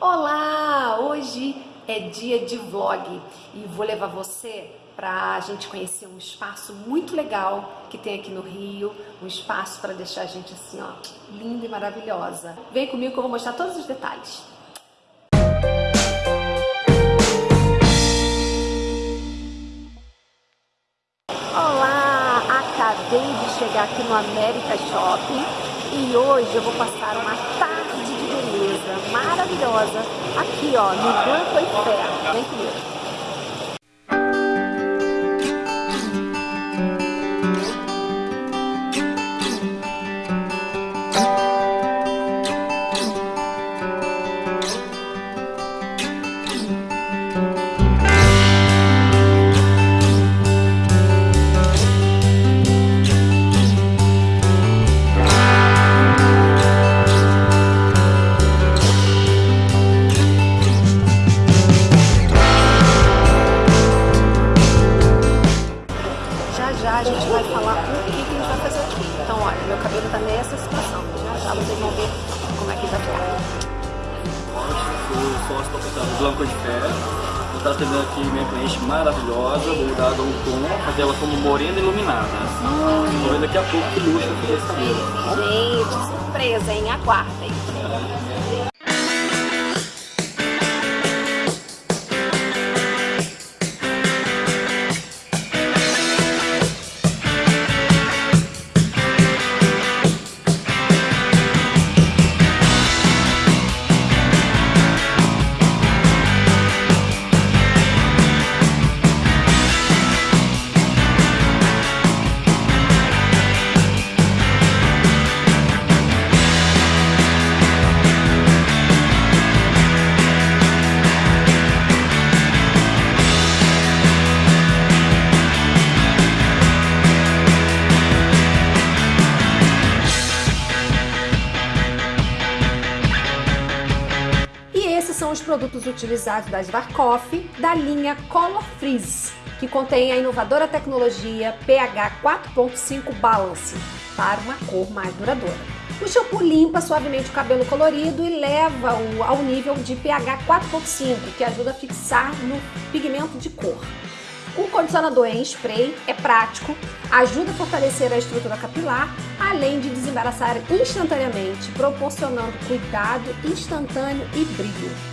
Olá! Hoje é dia de vlog e vou levar você para a gente conhecer um espaço muito legal que tem aqui no Rio, um espaço para deixar a gente assim, ó, linda e maravilhosa. Vem comigo que eu vou mostrar todos os detalhes. Olá! Acabei de chegar aqui no América Shopping e hoje eu vou passar uma tarde maravilhosa aqui ó, no Banco Eiffel. Vem comigo. sócio proprietário Blanco de Fé. Eu estou atendendo aqui minha cliente maravilhosa, vou dar um tom, fazer ela como morena iluminada. Hum. Ver daqui a pouco que luxo que esse Gente, surpresa, hein? Aguardem. São os produtos utilizados da Svarkoff da linha Color Freeze, que contém a inovadora tecnologia pH 4.5 Balance para uma cor mais duradoura. O shampoo limpa suavemente o cabelo colorido e leva-o ao nível de pH 4.5, que ajuda a fixar no pigmento de cor. O condicionador em spray é prático, ajuda a fortalecer a estrutura capilar, além de desembaraçar instantaneamente, proporcionando cuidado instantâneo e brilho.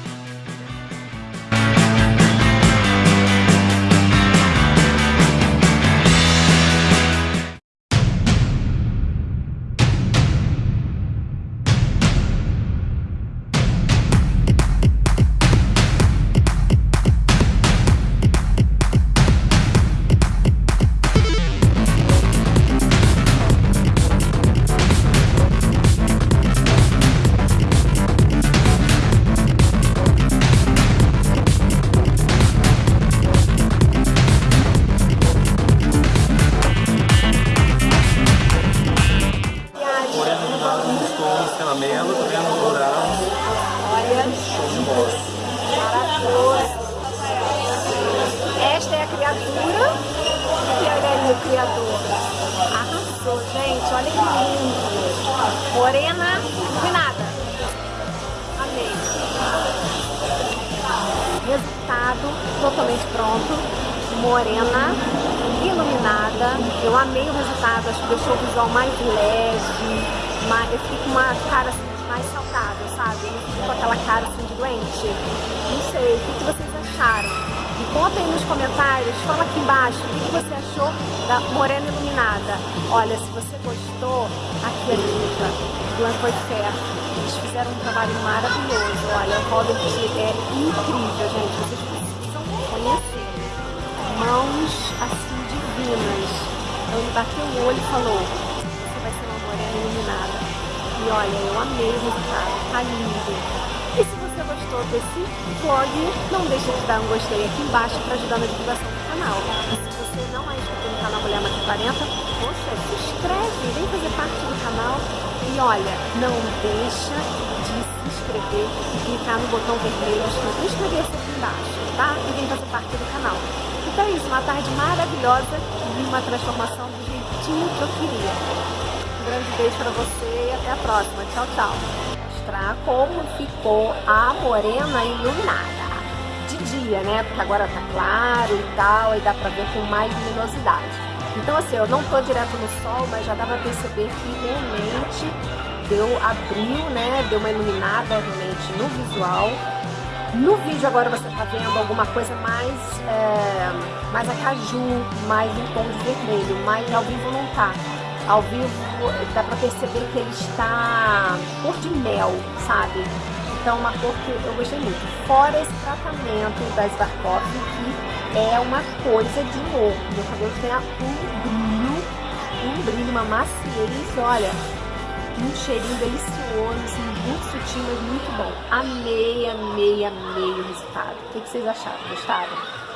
Criatura e olha aí o criador. Arrasou, gente, olha que lindo. Morena e nada. Amei. Resultado totalmente pronto. Morena, iluminada. Eu amei o resultado, acho que deixou o visual mais leve. Mais, eu fiquei com uma cara assim, mais saudável, sabe? Eu fico com aquela cara assim de doente. Não sei, o que vocês acharam? E conta aí nos comentários, fala aqui embaixo o que você achou da Morena Iluminada. Olha, se você gostou, aqui é a dica. Blanco e Ferro. Eles fizeram um trabalho maravilhoso. Olha, o Robert é incrível, gente. Vocês precisam conhecer. Mãos assim divinas. Então ele bateu o olho e falou, morena iluminada. E olha, eu amei o resultado. Tá lindo. E se você gostou desse vlog, não deixe de dar um gostei aqui embaixo para ajudar na divulgação do canal. E se você não é inscrito no canal Mulher Mais 40, poxa, se inscreve, vem fazer parte do canal. E olha, não deixa de se inscrever e clicar no botão vermelho escrito inscrever-se aqui embaixo, tá? E vem fazer parte do canal. Então é isso, uma tarde maravilhosa e uma transformação do jeitinho que eu queria. Grande beijo para você e até a próxima. Tchau, tchau. mostrar como ficou a morena iluminada. De dia, né? Porque agora tá claro e tal, e dá pra ver com mais luminosidade. Então assim, eu não tô direto no sol, mas já dá pra perceber que realmente deu, abriu, né? Deu uma iluminada realmente no visual. No vídeo agora você tá vendo alguma coisa mais, é, mais acaju, mais em tom de vermelho, mas ao vivo não tá. Ao vivo dá pra perceber que ele está cor de mel, sabe? Então uma cor que eu gostei muito. Fora esse tratamento da Svarkov, que é uma coisa de novo. Meu cabelo tem um brilho, um brilho, uma maciez, olha, um cheirinho delicioso, assim, muito sutil, mas muito bom. Amei, amei, amei o resultado. O que vocês acharam? Gostaram?